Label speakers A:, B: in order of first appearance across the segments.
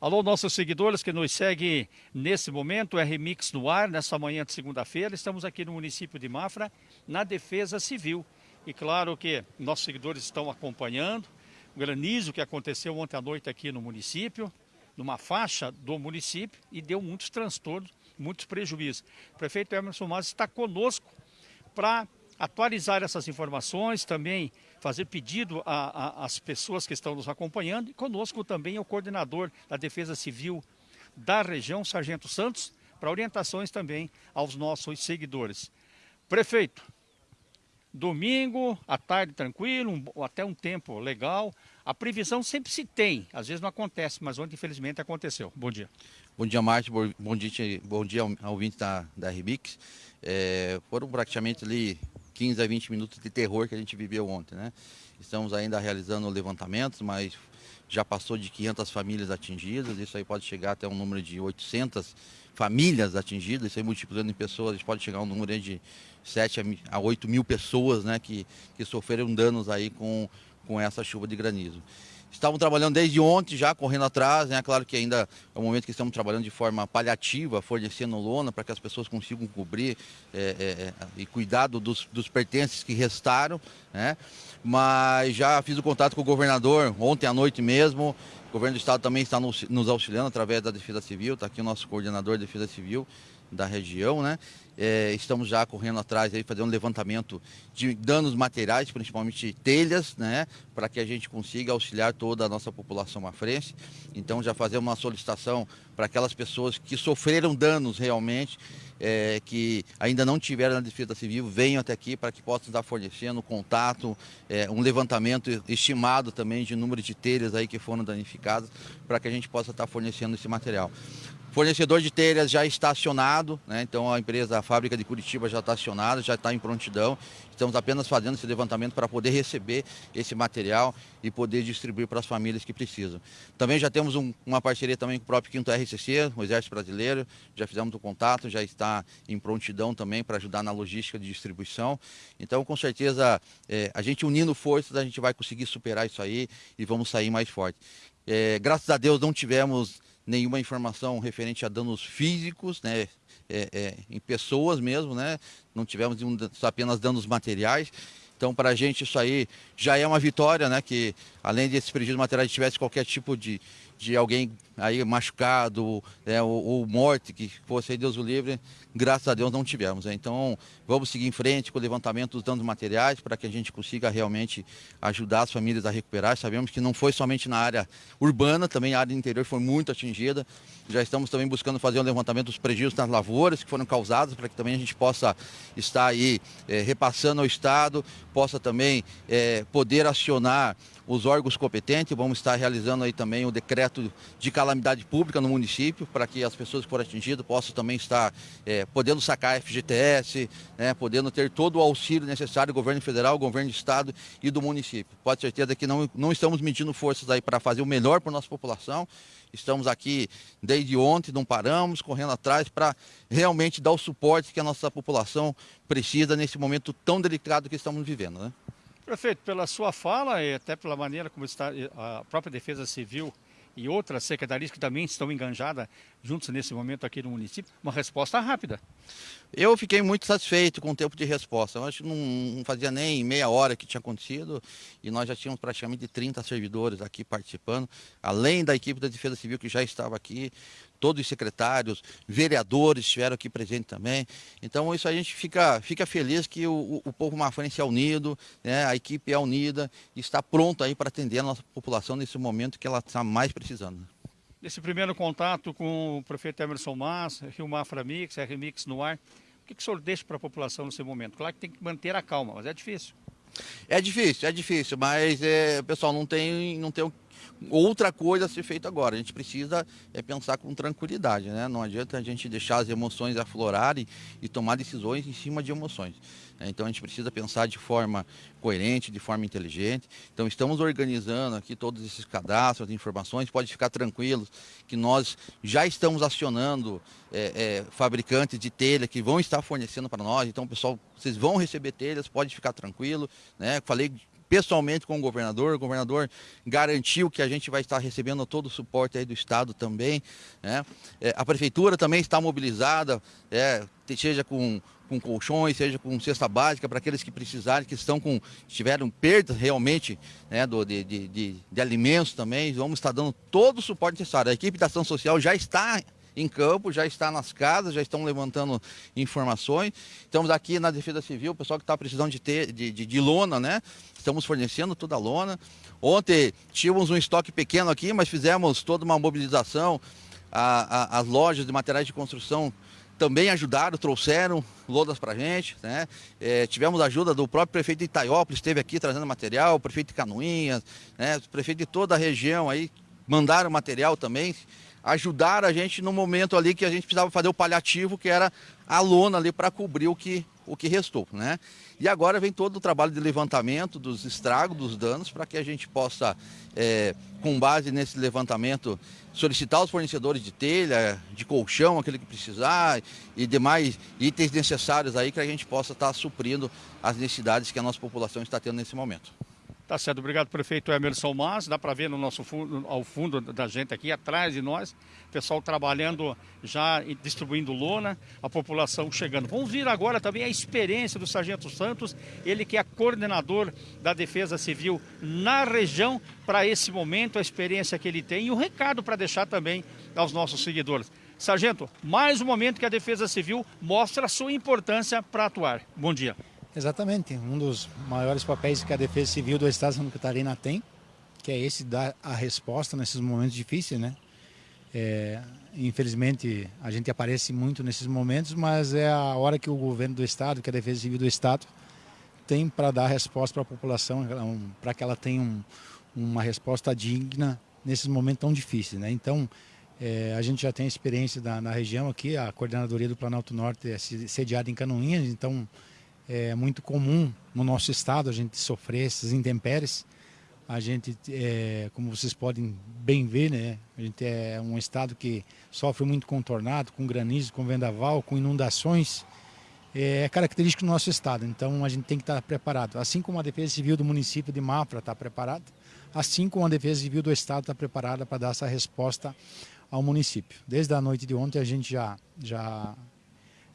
A: Alô, nossos seguidores que nos seguem nesse momento, é Remix no ar, nessa manhã de segunda-feira. Estamos aqui no município de Mafra, na Defesa Civil. E claro que nossos seguidores estão acompanhando o granizo que aconteceu ontem à noite aqui no município, numa faixa do município, e deu muitos transtornos, muitos prejuízos. O prefeito Emerson Mas está conosco para atualizar essas informações, também fazer pedido às pessoas que estão nos acompanhando e conosco também é o coordenador da Defesa Civil da região, Sargento Santos, para orientações também aos nossos seguidores. Prefeito, domingo, à tarde tranquilo, um, até um tempo legal. A previsão sempre se tem, às vezes não acontece, mas ontem infelizmente aconteceu. Bom dia.
B: Bom dia, Márcio. Bom dia, bom dia ao ouvinte da, da Rebix. É, foram praticamente ali 15 a 20 minutos de terror que a gente viveu ontem, né? Estamos ainda realizando levantamentos, mas já passou de 500 famílias atingidas, isso aí pode chegar até um número de 800 famílias atingidas, isso aí multiplicando em pessoas, pode chegar a um número de 7 a 8 mil pessoas né, que, que sofreram danos aí com, com essa chuva de granizo. Estavam trabalhando desde ontem já, correndo atrás, né? Claro que ainda é um momento que estamos trabalhando de forma paliativa, fornecendo lona para que as pessoas consigam cobrir é, é, é, e cuidado dos, dos pertences que restaram, né? Mas já fiz o contato com o governador ontem à noite mesmo. O governo do estado também está nos auxiliando através da Defesa Civil, está aqui o nosso coordenador de Defesa Civil da região, né? É, estamos já correndo atrás aí, fazendo um levantamento de danos materiais, principalmente telhas, né? Para que a gente consiga auxiliar toda a nossa população mafrense. Então já fazemos uma solicitação para aquelas pessoas que sofreram danos realmente, é, que ainda não tiveram na Defesa Civil, venham até aqui para que possam estar fornecendo contato, é, um levantamento estimado também de número de telhas aí que foram danificadas, para que a gente possa estar fornecendo esse material. Fornecedor de telhas já está acionado, né? então a empresa, a fábrica de Curitiba já está acionada, já está em prontidão. Estamos apenas fazendo esse levantamento para poder receber esse material e poder distribuir para as famílias que precisam. Também já temos um, uma parceria também com o próprio Quinto RCC, o Exército Brasileiro, já fizemos o contato, já está em prontidão também para ajudar na logística de distribuição. Então, com certeza, é, a gente unindo forças, a gente vai conseguir superar isso aí e vamos sair mais forte. É, graças a Deus não tivemos nenhuma informação referente a danos físicos, né, é, é, em pessoas mesmo, né, não tivemos apenas danos materiais. Então, para a gente isso aí já é uma vitória, né, que além desses prejuízos materiais tivesse qualquer tipo de, de alguém aí machucado né, ou, ou, morte, que fosse Deus o livre, graças a Deus não tivemos. Né? Então vamos seguir em frente com o levantamento dos danos materiais para que a gente consiga realmente ajudar as famílias a recuperar. Sabemos que não foi somente na área urbana, também a área interior foi muito atingida. Já estamos também buscando fazer um levantamento dos prejuízos nas lavouras que foram causadas para que também a gente possa estar aí é, repassando ao Estado, possa também é, poder acionar os órgãos competentes. Vamos estar realizando aí também o decreto de calamidade pública no município, para que as pessoas que foram atingidas possam também estar é, podendo sacar FGTS, né, podendo ter todo o auxílio necessário do governo federal, governo do estado e do município. Pode ter certeza que não, não estamos medindo forças aí para fazer o melhor para a nossa população. Estamos aqui desde ontem, não paramos, correndo atrás para realmente dar o suporte que a nossa população precisa nesse momento tão delicado que estamos vivendo. Né?
A: Prefeito, pela sua fala e até pela maneira como está a própria Defesa Civil e outras secretarias que também estão enganjadas juntos nesse momento aqui no município, uma resposta rápida.
B: Eu fiquei muito satisfeito com o tempo de resposta. Eu acho que não fazia nem meia hora que tinha acontecido e nós já tínhamos praticamente 30 servidores aqui participando, além da equipe da Defesa Civil que já estava aqui, todos os secretários, vereadores estiveram aqui presentes também. Então isso a gente fica, fica feliz que o, o povo mafrense é unido, né? a equipe é unida e está pronta aí para atender a nossa população nesse momento que ela está mais precisando.
A: Nesse primeiro contato com o prefeito Emerson Mas, Rio Mafra Mix, R-Mix no ar, o que, que o senhor deixa para a população nesse momento? Claro que tem que manter a calma, mas é difícil.
B: É difícil, é difícil, mas é, o pessoal não tem, não tem outra coisa a ser feita agora. A gente precisa é, pensar com tranquilidade, né? Não adianta a gente deixar as emoções aflorarem e tomar decisões em cima de emoções. Né? Então a gente precisa pensar de forma coerente, de forma inteligente. Então estamos organizando aqui todos esses cadastros, informações. Pode ficar tranquilos que nós já estamos acionando é, é, fabricantes de telha que vão estar fornecendo para nós. Então pessoal, vocês vão receber telhas, pode ficar tranquilo. Né? Falei pessoalmente com o governador, o governador garantiu que a gente vai estar recebendo todo o suporte aí do Estado também. Né? É, a Prefeitura também está mobilizada, é, seja com, com colchões, seja com cesta básica, para aqueles que precisarem, que estão com, tiveram perdas realmente né, do, de, de, de, de alimentos também, vamos estar dando todo o suporte necessário. A equipe da ação social já está em campo, já está nas casas, já estão levantando informações. Estamos aqui na Defesa Civil, o pessoal que está precisando de, ter, de, de, de lona, né? Estamos fornecendo toda a lona. Ontem tínhamos um estoque pequeno aqui, mas fizemos toda uma mobilização. A, a, as lojas de materiais de construção também ajudaram, trouxeram lodas para a gente. Né? É, tivemos ajuda do próprio prefeito de Itaiópolis, esteve aqui trazendo material, o prefeito de Canoinhas, né? o prefeito de toda a região aí mandaram material também ajudar a gente no momento ali que a gente precisava fazer o paliativo, que era a lona ali para cobrir o que, o que restou, né? E agora vem todo o trabalho de levantamento dos estragos, dos danos, para que a gente possa, é, com base nesse levantamento, solicitar os fornecedores de telha, de colchão, aquele que precisar, e demais itens necessários aí, que a gente possa estar suprindo as necessidades que a nossa população está tendo nesse momento.
A: Tá certo, obrigado prefeito Emerson Mas, dá para ver no nosso fundo, ao fundo da gente aqui, atrás de nós, pessoal trabalhando já distribuindo lona, a população chegando. Vamos vir agora também a experiência do Sargento Santos, ele que é coordenador da Defesa Civil na região, para esse momento, a experiência que ele tem e o um recado para deixar também aos nossos seguidores. Sargento, mais um momento que a Defesa Civil mostra a sua importância para atuar. Bom dia.
C: Exatamente, um dos maiores papéis que a Defesa Civil do Estado de Santa Catarina tem, que é esse dar a resposta nesses momentos difíceis, né? É, infelizmente a gente aparece muito nesses momentos, mas é a hora que o governo do Estado, que a Defesa Civil do Estado, tem para dar resposta para a população, para que ela tenha um, uma resposta digna nesses momentos tão difíceis, né? Então, é, a gente já tem experiência da, na região aqui, a coordenadoria do Planalto Norte é sediada em Canoinhas, então é muito comum no nosso estado a gente sofrer essas intempéries. A gente, é, como vocês podem bem ver, né, a gente é um estado que sofre muito contornado, com granizo, com vendaval, com inundações. É característico do nosso estado, então a gente tem que estar preparado. Assim como a Defesa Civil do município de Mafra está preparada, assim como a Defesa Civil do estado está preparada para dar essa resposta ao município. Desde a noite de ontem a gente já, já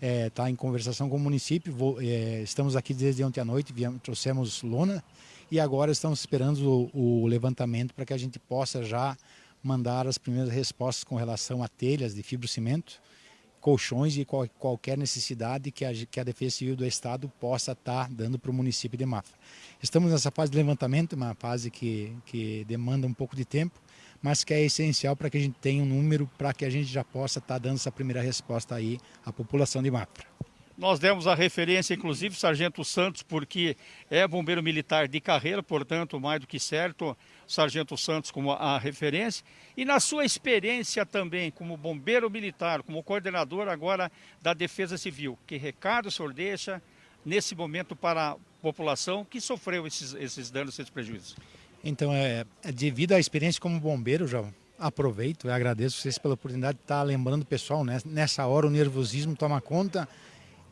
C: está é, tá em conversação com o município. Vou, é, estamos aqui desde ontem à noite, viemos, trouxemos lona e agora estamos esperando o, o levantamento para que a gente possa já mandar as primeiras respostas com relação a telhas de fibrocimento, colchões e qual, qualquer necessidade que a, que a Defesa Civil do Estado possa estar tá dando para o município de Mafra. Estamos nessa fase de levantamento, uma fase que, que demanda um pouco de tempo, mas que é essencial para que a gente tenha um número para que a gente já possa estar tá dando essa primeira resposta aí à população de Mafra.
A: Nós demos a referência, inclusive, Sargento Santos, porque é bombeiro militar de carreira, portanto, mais do que certo, Sargento Santos como a referência. E na sua experiência também como bombeiro militar, como coordenador agora da Defesa Civil, que recado o senhor deixa nesse momento para a população que sofreu esses, esses danos, esses prejuízos?
C: Então, é, é, devido à experiência como bombeiro, já aproveito e agradeço vocês pela oportunidade de estar lembrando o pessoal, né? nessa hora o nervosismo toma conta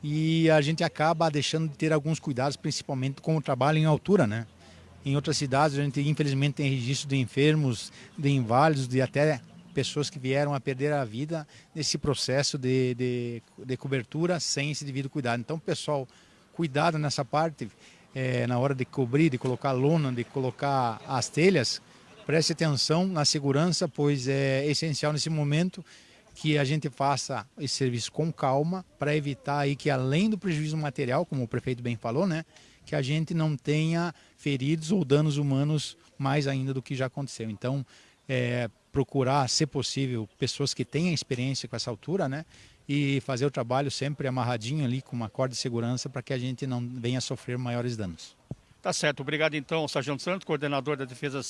C: e a gente acaba deixando de ter alguns cuidados, principalmente com o trabalho em altura, né? Em outras cidades a gente infelizmente tem registro de enfermos, de inválidos, de até pessoas que vieram a perder a vida nesse processo de, de, de cobertura sem esse devido cuidado. Então, pessoal, cuidado nessa parte é, na hora de cobrir, de colocar lona, de colocar as telhas, preste atenção na segurança, pois é essencial nesse momento que a gente faça esse serviço com calma para evitar aí que além do prejuízo material, como o prefeito bem falou, né, que a gente não tenha feridos ou danos humanos mais ainda do que já aconteceu. Então, é, procurar, se possível, pessoas que tenham experiência com essa altura, né, e fazer o trabalho sempre amarradinho ali com uma corda de segurança para que a gente não venha sofrer maiores danos.
A: Tá certo, obrigado então, Sargento Santos, coordenador da Defesa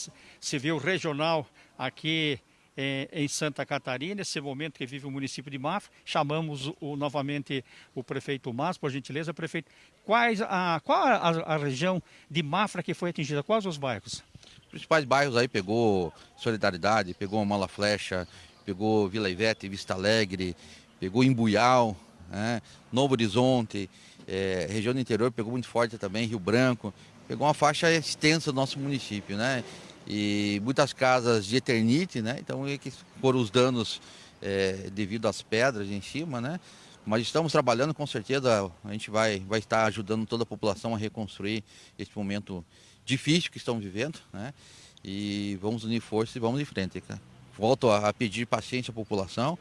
A: Civil Regional aqui eh, em Santa Catarina, nesse momento que vive o município de Mafra. Chamamos o, novamente o prefeito Mas, por gentileza, prefeito. Quais a, qual a, a, região de Mafra que foi atingida? Quais os bairros?
B: Os principais bairros aí pegou Solidariedade, pegou Mala Flecha, pegou Vila Ivete, Vista Alegre, pegou Embuial, né? Novo Horizonte, é, região do interior pegou muito forte também, Rio Branco, pegou uma faixa extensa do nosso município, né? E muitas casas de eternite, né? Então foram os danos é, devido às pedras em cima, né? Mas estamos trabalhando, com certeza a gente vai, vai estar ajudando toda a população a reconstruir esse momento difícil que estão vivendo, né? E vamos unir forças e vamos em frente. Volto a pedir paciência à população.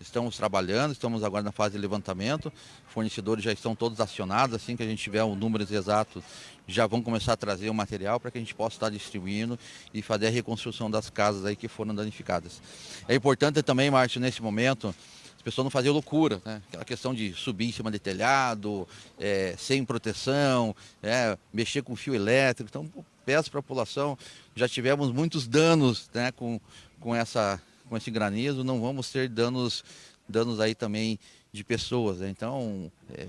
B: Estamos trabalhando, estamos agora na fase de levantamento. Fornecedores já estão todos acionados. Assim que a gente tiver os números exatos, já vão começar a trazer o material para que a gente possa estar distribuindo e fazer a reconstrução das casas aí que foram danificadas. É importante também, Márcio, nesse momento, as pessoas não fazerem loucura, né? Aquela questão de subir em cima de telhado, é, sem proteção, é, mexer com fio elétrico. Então, peço para a população, já tivemos muitos danos né, com, com, essa, com esse granizo, não vamos ter danos, danos aí também de pessoas. Né? Então, é,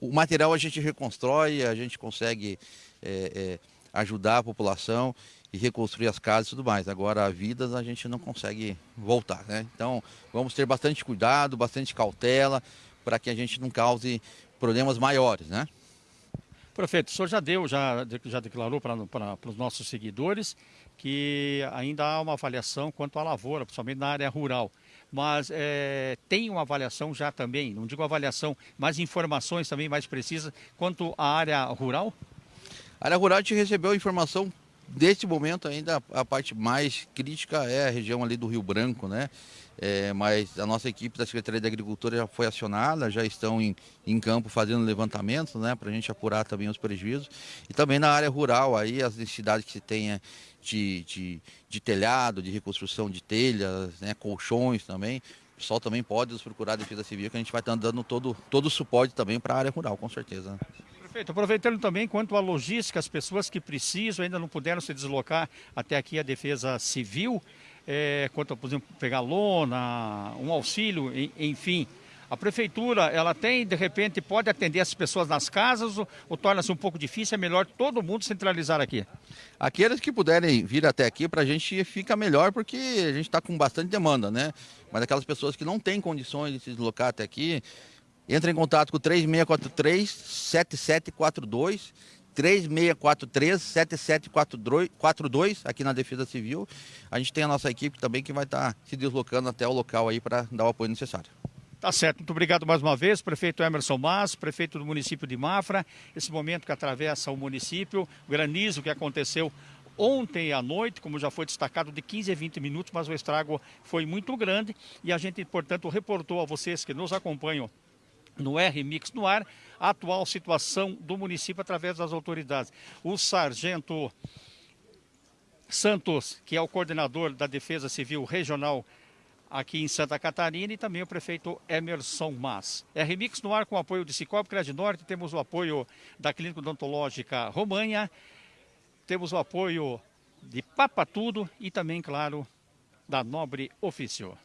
B: o material a gente reconstrói, a gente consegue é, é, ajudar a população e reconstruir as casas e tudo mais. Agora, vidas a gente não consegue voltar, né? Então, vamos ter bastante cuidado, bastante cautela, para que a gente não cause problemas maiores, né?
A: Prefeito, o senhor já deu, já, já declarou para, para os nossos seguidores que ainda há uma avaliação quanto à lavoura, principalmente na área rural. Mas é, tem uma avaliação já também, não digo avaliação, mas informações também mais precisas quanto à área rural?
B: A área rural a gente recebeu informação Neste momento ainda a parte mais crítica é a região ali do Rio Branco, né? É, mas a nossa equipe da Secretaria de Agricultura já foi acionada, já estão em, em campo fazendo levantamentos, né? Para a gente apurar também os prejuízos. E também na área rural, aí as necessidades que se tenha de, de, de telhado, de reconstrução de telhas, né? colchões também. O pessoal também pode nos procurar a Defesa Civil, que a gente vai estar dando todo, todo o suporte também para a área rural, com certeza.
A: Perfeito. Aproveitando também quanto à logística, as pessoas que precisam ainda não puderam se deslocar até aqui a Defesa Civil, é, quanto por exemplo, pegar lona, um auxílio, enfim. A prefeitura, ela tem, de repente, pode atender as pessoas nas casas ou, ou torna-se um pouco difícil? É melhor todo mundo centralizar aqui?
B: Aqueles que puderem vir até aqui, para a gente fica melhor, porque a gente está com bastante demanda, né? Mas aquelas pessoas que não têm condições de se deslocar até aqui, Entra em contato com 3643-7742, 3643-7742 aqui na Defesa Civil. A gente tem a nossa equipe também que vai estar se deslocando até o local aí para dar o apoio necessário.
A: Tá certo, muito obrigado mais uma vez, prefeito Emerson Mas, prefeito do município de Mafra. Esse momento que atravessa o município, o granizo que aconteceu ontem à noite, como já foi destacado, de 15 a 20 minutos, mas o estrago foi muito grande e a gente, portanto, reportou a vocês que nos acompanham no R-Mix no ar, a atual situação do município através das autoridades. O sargento Santos, que é o coordenador da Defesa Civil Regional aqui em Santa Catarina, e também o prefeito Emerson Mas. R-Mix no ar com o apoio de Cicobi Crédito Norte, temos o apoio da Clínica Odontológica Romanha, temos o apoio de Papa Tudo e também, claro, da Nobre Ofício.